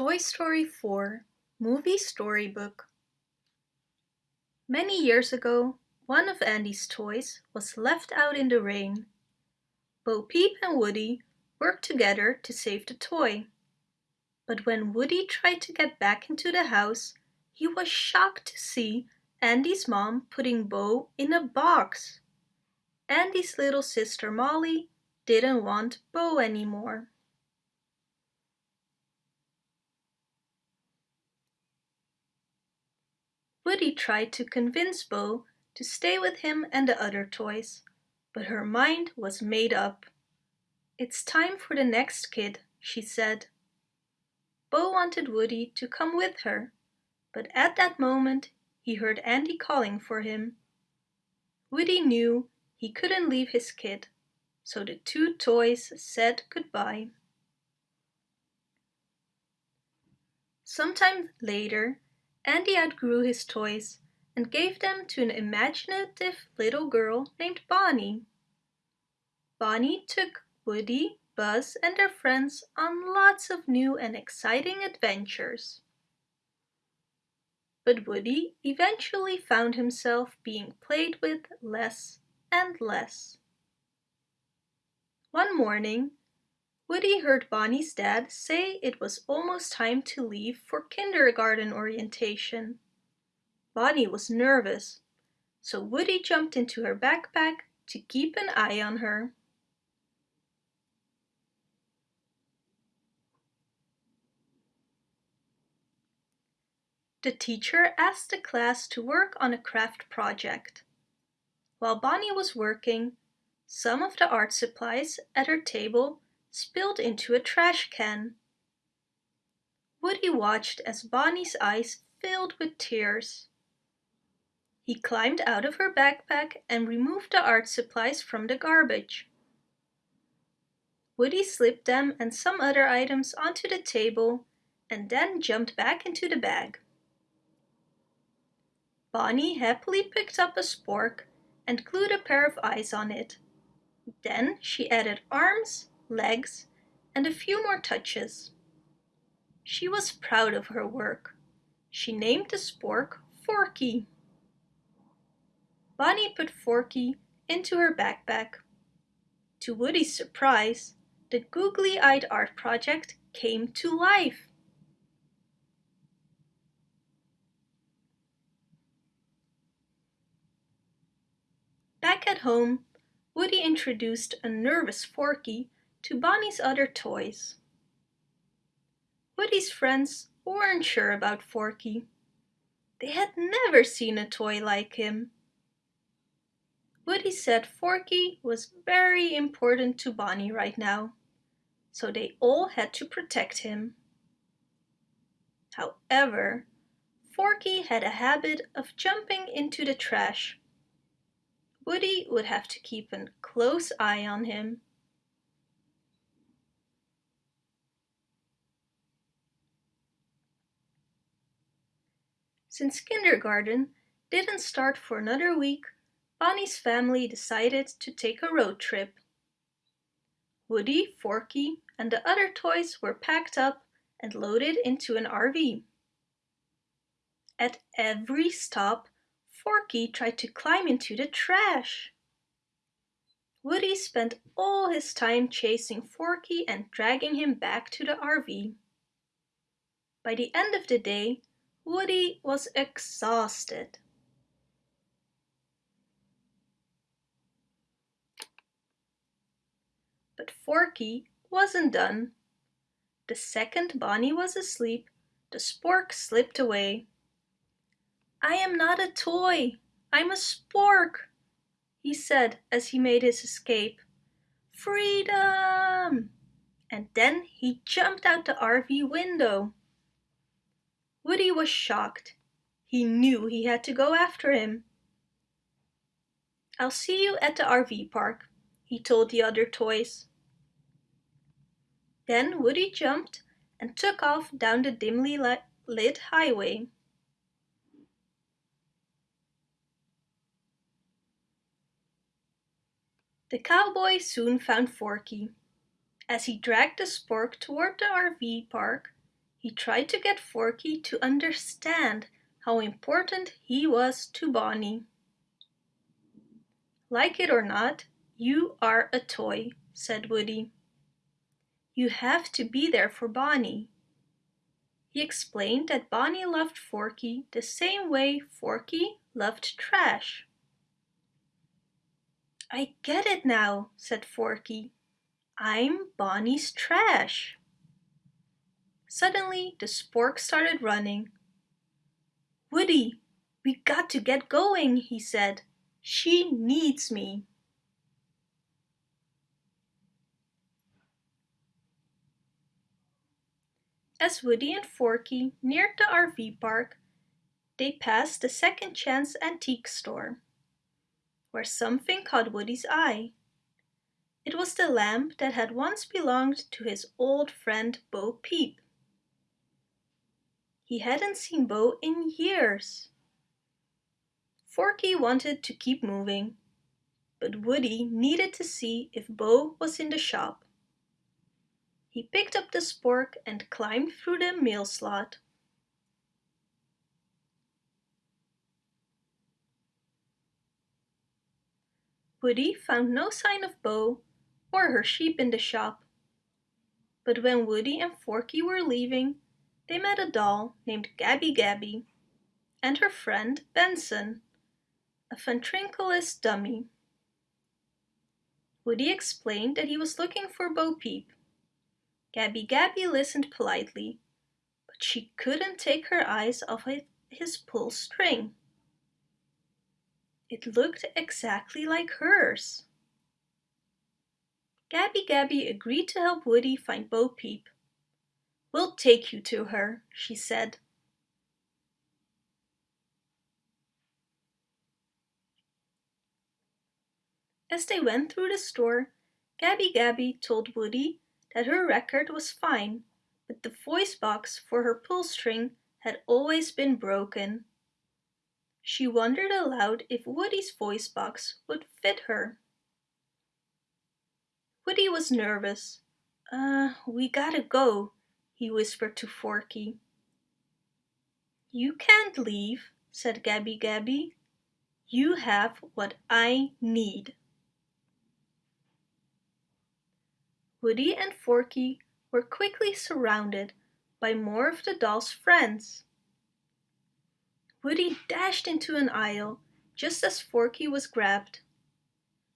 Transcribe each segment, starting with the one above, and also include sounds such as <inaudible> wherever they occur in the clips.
Toy Story 4 Movie Storybook Many years ago, one of Andy's toys was left out in the rain. Bo Peep and Woody worked together to save the toy. But when Woody tried to get back into the house, he was shocked to see Andy's mom putting Bo in a box. Andy's little sister Molly didn't want Bo anymore. Woody tried to convince Bo to stay with him and the other toys, but her mind was made up. It's time for the next kid, she said. Bo wanted Woody to come with her, but at that moment he heard Andy calling for him. Woody knew he couldn't leave his kid, so the two toys said goodbye. Sometime later, Andy outgrew his toys and gave them to an imaginative little girl named Bonnie. Bonnie took Woody, Buzz and their friends on lots of new and exciting adventures. But Woody eventually found himself being played with less and less. One morning, Woody heard Bonnie's dad say it was almost time to leave for kindergarten orientation. Bonnie was nervous, so Woody jumped into her backpack to keep an eye on her. The teacher asked the class to work on a craft project. While Bonnie was working, some of the art supplies at her table spilled into a trash can. Woody watched as Bonnie's eyes filled with tears. He climbed out of her backpack and removed the art supplies from the garbage. Woody slipped them and some other items onto the table and then jumped back into the bag. Bonnie happily picked up a spork and glued a pair of eyes on it. Then she added arms legs, and a few more touches. She was proud of her work. She named the spork Forky. Bonnie put Forky into her backpack. To Woody's surprise, the googly-eyed art project came to life. Back at home, Woody introduced a nervous Forky to Bonnie's other toys. Woody's friends weren't sure about Forky. They had never seen a toy like him. Woody said Forky was very important to Bonnie right now, so they all had to protect him. However, Forky had a habit of jumping into the trash. Woody would have to keep a close eye on him. Since kindergarten didn't start for another week, Bonnie's family decided to take a road trip. Woody, Forky and the other toys were packed up and loaded into an RV. At every stop, Forky tried to climb into the trash. Woody spent all his time chasing Forky and dragging him back to the RV. By the end of the day, Woody was exhausted. But Forky wasn't done. The second Bonnie was asleep, the spork slipped away. I am not a toy, I'm a spork, he said as he made his escape. Freedom! And then he jumped out the RV window. Woody was shocked. He knew he had to go after him. I'll see you at the RV park, he told the other toys. Then Woody jumped and took off down the dimly lit highway. The cowboy soon found Forky. As he dragged the spork toward the RV park, He tried to get Forky to understand how important he was to Bonnie. Like it or not, you are a toy, said Woody. You have to be there for Bonnie. He explained that Bonnie loved Forky the same way Forky loved trash. I get it now, said Forky. I'm Bonnie's trash. Suddenly, the spork started running. Woody, we got to get going, he said. She needs me. As Woody and Forky neared the RV park, they passed the Second Chance Antique Store where something caught Woody's eye. It was the lamp that had once belonged to his old friend Bo Peep. He hadn't seen Bo in years. Forky wanted to keep moving, but Woody needed to see if Bo was in the shop. He picked up the spork and climbed through the mail slot. Woody found no sign of Bo or her sheep in the shop. But when Woody and Forky were leaving, they met a doll named Gabby Gabby and her friend Benson, a ventriloquist dummy. Woody explained that he was looking for Bo Peep. Gabby Gabby listened politely, but she couldn't take her eyes off his pull string. It looked exactly like hers. Gabby Gabby agreed to help Woody find Bo Peep. We'll take you to her, she said. As they went through the store, Gabby Gabby told Woody that her record was fine, but the voice box for her pull string had always been broken. She wondered aloud if Woody's voice box would fit her. Woody was nervous. Uh, we gotta go, he whispered to Forky. You can't leave, said Gabby Gabby. You have what I need. Woody and Forky were quickly surrounded by more of the doll's friends. Woody dashed into an aisle just as Forky was grabbed.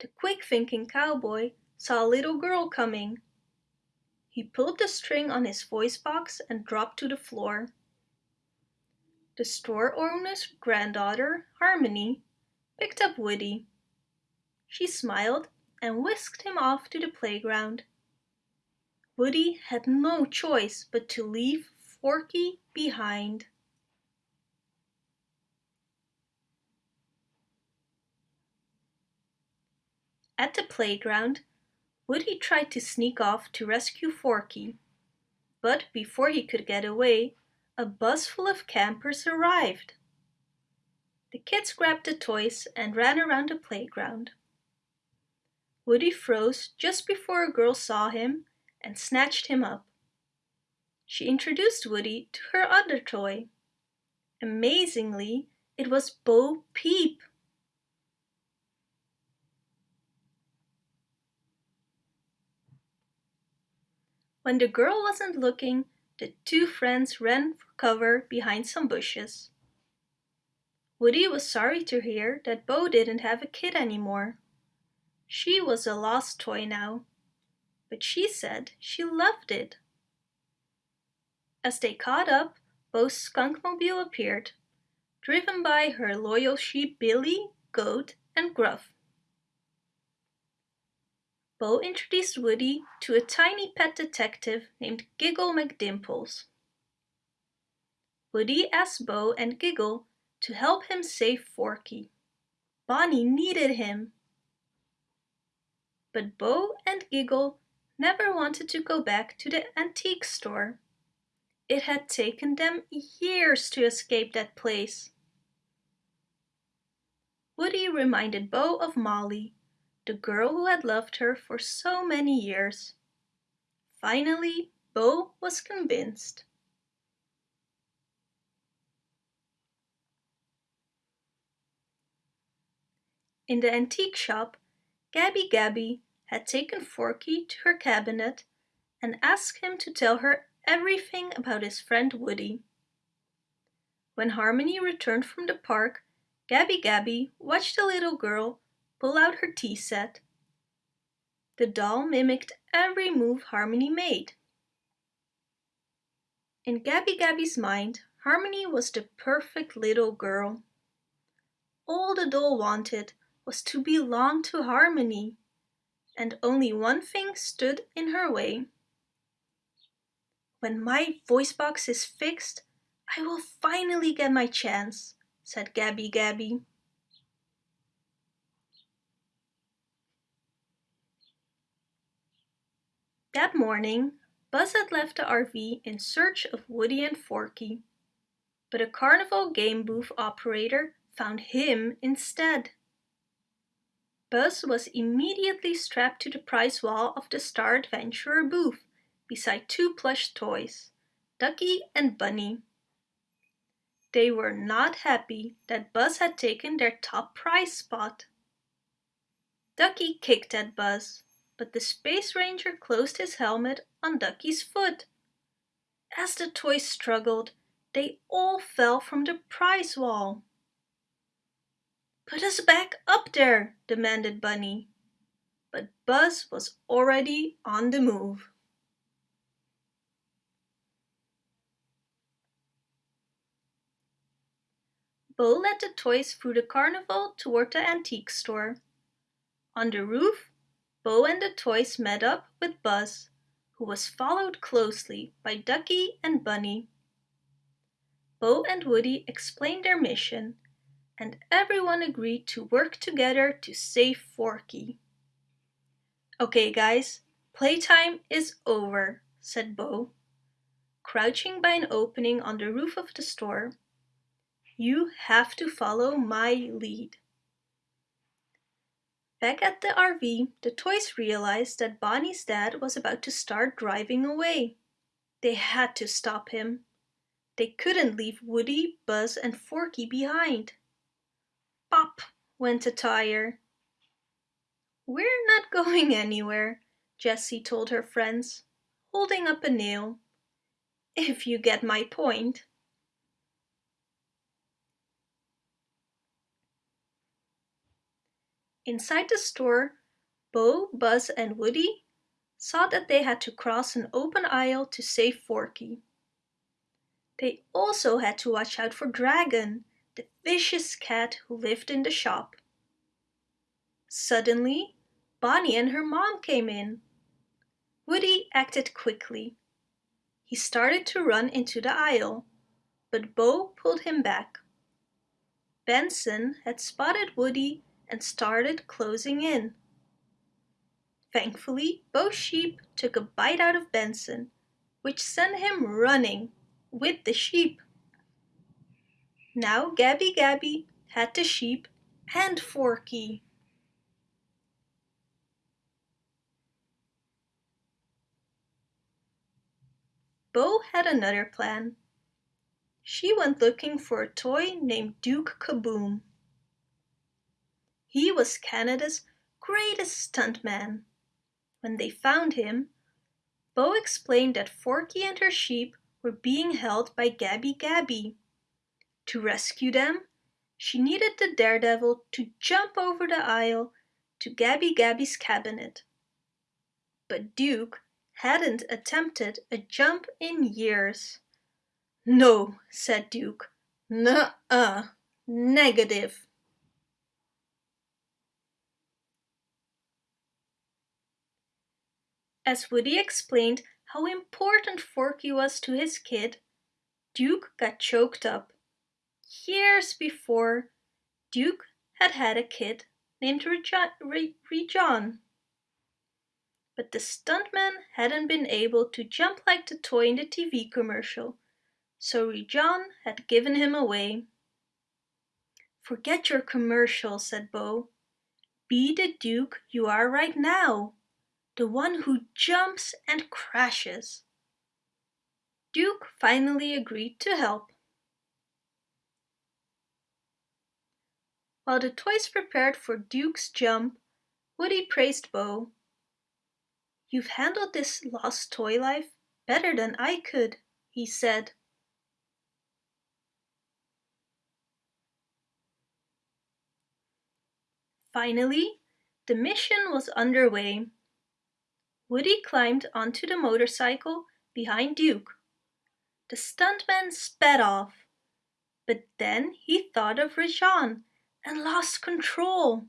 The quick-thinking cowboy saw a little girl coming. He pulled the string on his voice box and dropped to the floor. The store owner's granddaughter, Harmony, picked up Woody. She smiled and whisked him off to the playground. Woody had no choice but to leave Forky behind. At the playground, Woody tried to sneak off to rescue Forky. But before he could get away, a bus full of campers arrived. The kids grabbed the toys and ran around the playground. Woody froze just before a girl saw him and snatched him up. She introduced Woody to her other toy. Amazingly, it was Bo Peep. When the girl wasn't looking, the two friends ran for cover behind some bushes. Woody was sorry to hear that Bo didn't have a kid anymore. She was a lost toy now, but she said she loved it. As they caught up, Bo's skunkmobile appeared, driven by her loyal sheep Billy, Goat and Gruff. Bo introduced Woody to a tiny pet detective named Giggle McDimples. Woody asked Bo and Giggle to help him save Forky. Bonnie needed him. But Bo and Giggle never wanted to go back to the antique store. It had taken them years to escape that place. Woody reminded Bo of Molly the girl who had loved her for so many years. Finally, Bo was convinced. In the antique shop, Gabby Gabby had taken Forky to her cabinet and asked him to tell her everything about his friend Woody. When Harmony returned from the park, Gabby Gabby watched the little girl pull out her tea set. The doll mimicked every move Harmony made. In Gabby Gabby's mind, Harmony was the perfect little girl. All the doll wanted was to belong to Harmony, and only one thing stood in her way. When my voice box is fixed, I will finally get my chance, said Gabby Gabby. That morning, Buzz had left the RV in search of Woody and Forky, but a carnival game booth operator found him instead. Buzz was immediately strapped to the prize wall of the Star Adventurer booth beside two plush toys, Ducky and Bunny. They were not happy that Buzz had taken their top prize spot. Ducky kicked at Buzz, but the Space Ranger closed his helmet on Ducky's foot. As the toys struggled, they all fell from the prize wall. Put us back up there, demanded Bunny. But Buzz was already on the move. Bo led the toys through the carnival toward the antique store. On the roof, Bo and the toys met up with Buzz, who was followed closely by Ducky and Bunny. Bo and Woody explained their mission, and everyone agreed to work together to save Forky. Okay guys, playtime is over, said Bo. Crouching by an opening on the roof of the store, you have to follow my lead. Back at the RV, the toys realized that Bonnie's dad was about to start driving away. They had to stop him. They couldn't leave Woody, Buzz and Forky behind. Pop went a tire. We're not <laughs> going anywhere, Jessie told her friends, holding up a nail. If you get my point. Inside the store, Bo, Buzz and Woody saw that they had to cross an open aisle to save Forky. They also had to watch out for Dragon, the vicious cat who lived in the shop. Suddenly, Bonnie and her mom came in. Woody acted quickly. He started to run into the aisle, but Bo pulled him back. Benson had spotted Woody and started closing in. Thankfully, Bo sheep took a bite out of Benson, which sent him running with the sheep. Now Gabby Gabby had the sheep and Forky. Bo had another plan. She went looking for a toy named Duke Caboom. He was Canada's greatest stuntman. When they found him, Bo explained that Forky and her sheep were being held by Gabby Gabby. To rescue them, she needed the daredevil to jump over the aisle to Gabby Gabby's cabinet. But Duke hadn't attempted a jump in years. No, said Duke. Nuh-uh, negative. As Woody explained how important Forky was to his kid, Duke got choked up. Years before, Duke had had a kid named Rejean. But the stuntman hadn't been able to jump like the toy in the TV commercial, so Rejean had given him away. Forget your commercial, said Bo. Be the Duke you are right now the one who jumps and crashes. Duke finally agreed to help. While the toys prepared for Duke's jump, Woody praised Bo. You've handled this lost toy life better than I could, he said. Finally, the mission was underway. Woody climbed onto the motorcycle behind Duke. The stuntman sped off, but then he thought of Rejean and lost control.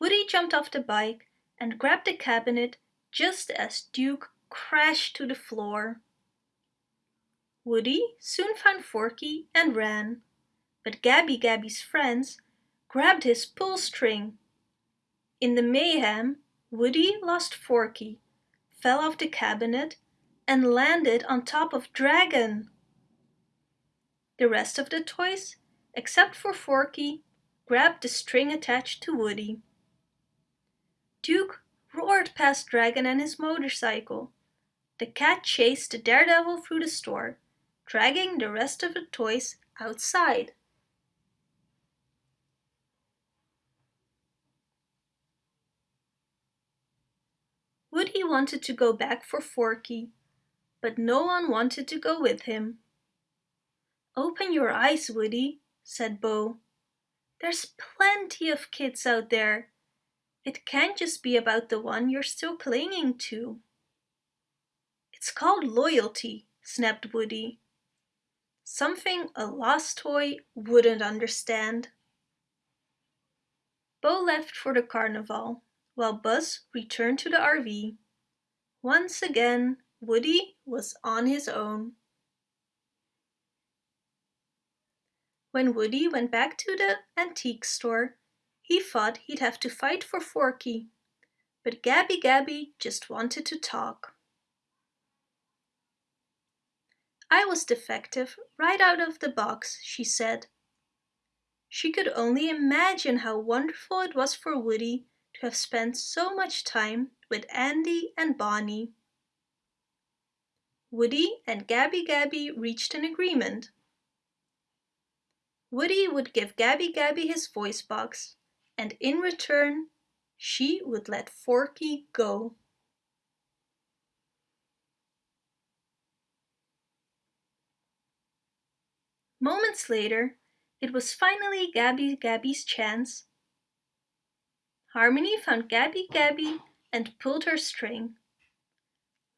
Woody jumped off the bike and grabbed the cabinet just as Duke crashed to the floor. Woody soon found Forky and ran, but Gabby Gabby's friends grabbed his pull string. In the mayhem, Woody lost Forky, fell off the cabinet and landed on top of Dragon. The rest of the toys, except for Forky, grabbed the string attached to Woody. Duke roared past Dragon and his motorcycle. The cat chased the daredevil through the store, dragging the rest of the toys outside. Woody wanted to go back for Forky, but no one wanted to go with him. Open your eyes, Woody, said Bo. There's plenty of kids out there. It can't just be about the one you're still clinging to. It's called loyalty, snapped Woody. Something a lost toy wouldn't understand. Bo left for the carnival, while Buzz returned to the RV. Once again, Woody was on his own. When Woody went back to the antique store, he thought he'd have to fight for Forky, but Gabby Gabby just wanted to talk. I was defective right out of the box, she said. She could only imagine how wonderful it was for Woody to have spent so much time with Andy and Bonnie. Woody and Gabby Gabby reached an agreement. Woody would give Gabby Gabby his voice box, and in return, she would let Forky go. Moments later, it was finally Gabby Gabby's chance. Harmony found Gabby Gabby and pulled her string.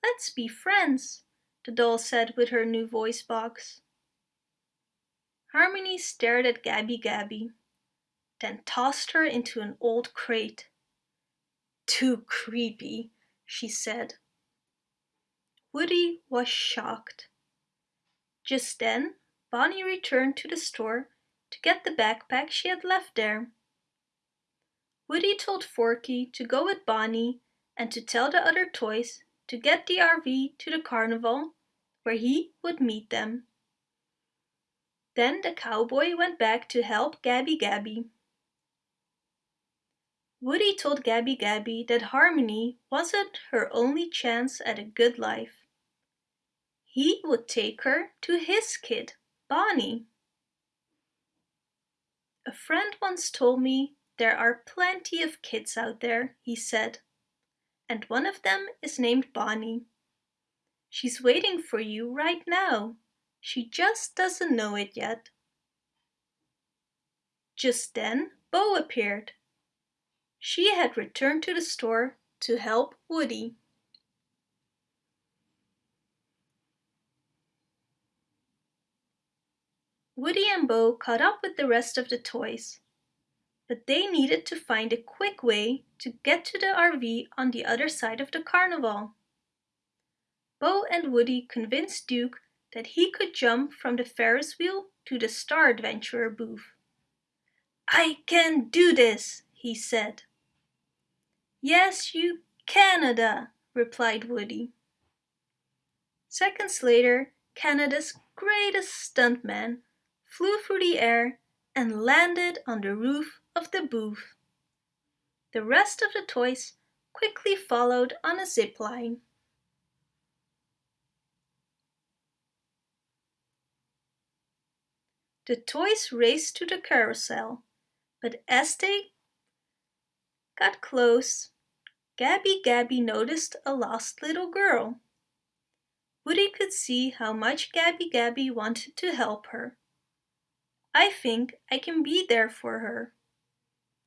Let's be friends, the doll said with her new voice box. Harmony stared at Gabby Gabby, then tossed her into an old crate. Too creepy, she said. Woody was shocked. Just then, Bonnie returned to the store to get the backpack she had left there. Woody told Forky to go with Bonnie and to tell the other toys to get the RV to the carnival where he would meet them. Then the cowboy went back to help Gabby Gabby. Woody told Gabby Gabby that Harmony wasn't her only chance at a good life. He would take her to his kid, Bonnie. A friend once told me there are plenty of kids out there, he said, and one of them is named Bonnie. She's waiting for you right now. She just doesn't know it yet. Just then, Bo appeared. She had returned to the store to help Woody. Woody and Bo caught up with the rest of the toys, but they needed to find a quick way to get to the RV on the other side of the carnival. Bo and Woody convinced Duke that he could jump from the Ferris wheel to the Star Adventurer booth. I can do this, he said. Yes, you Canada, replied Woody. Seconds later, Canada's greatest stuntman flew through the air and landed on the roof of the booth. The rest of the toys quickly followed on a zip line. The toys raced to the carousel, But as they got close, Gabby Gabby noticed a lost little girl. Woody could see how much Gabby Gabby wanted to help her. I think I can be there for her,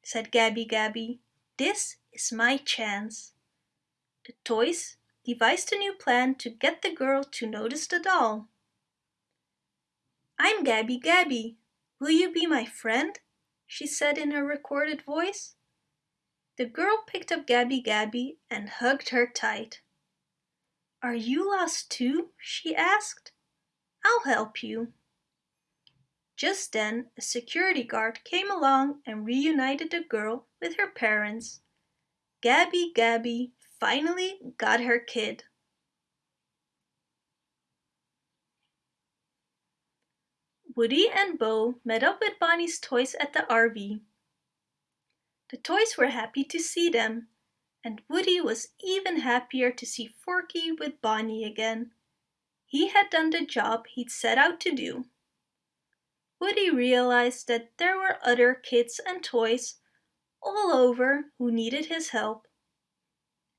said Gabby Gabby. This is my chance. The toys devised a new plan to get the girl to notice the doll. I'm Gabby Gabby. Will you be my friend? she said in her recorded voice. The girl picked up Gabby Gabby and hugged her tight. Are you lost too? she asked. I'll help you. Just then, a security guard came along and reunited the girl with her parents. Gabby Gabby finally got her kid. Woody and Bo met up with Bonnie's toys at the RV. The toys were happy to see them, and Woody was even happier to see Forky with Bonnie again. He had done the job he'd set out to do. Woody realized that there were other kids and toys all over who needed his help.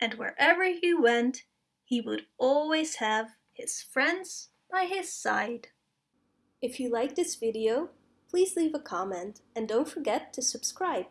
And wherever he went, he would always have his friends by his side. If you like this video, please leave a comment and don't forget to subscribe.